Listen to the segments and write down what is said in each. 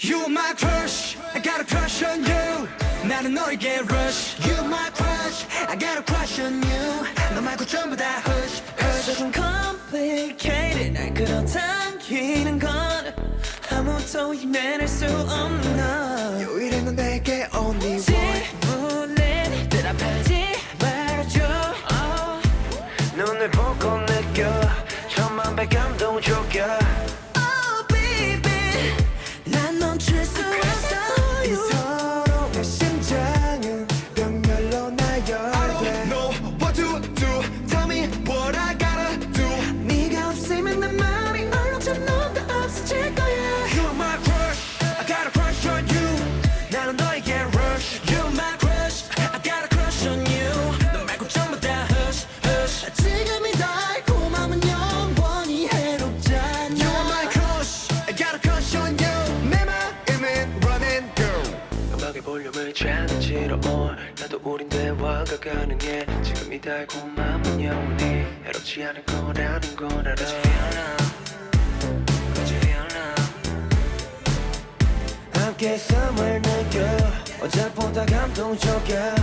You my crush, I got a crush on you 나는 너에게 rush You my crush, I got a crush on you 너 말고 전부 다 hush hush 조금 complicated 날 끌어당기는 건 아무도 이해낼 수 없는 너 유일해 넌 내게 only one 질문에 대답하지 말아줘 oh. 눈을 보고 느껴 천만 배 감동 적여 challenge on 나도 우린 대화가 가능해. 지금 이 달콤함은 영원히 해롭지 않을 거라는 걸 알아. Could you feel love? Could you feel love? 함께 숨을 느껴. 어제보다 감동적이야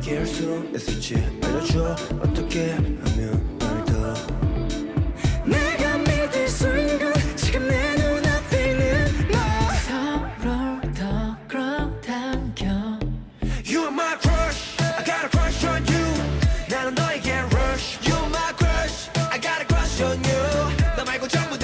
기할 수 있을지 알려줘. 어떻게 하면 내가 믿을 지금 내너. 서로를 더 끌어당겨. You are my crush. I got a crush on you. 나는 너에게 rush. You are my crush. I got a crush on you. 너 말고 전부 다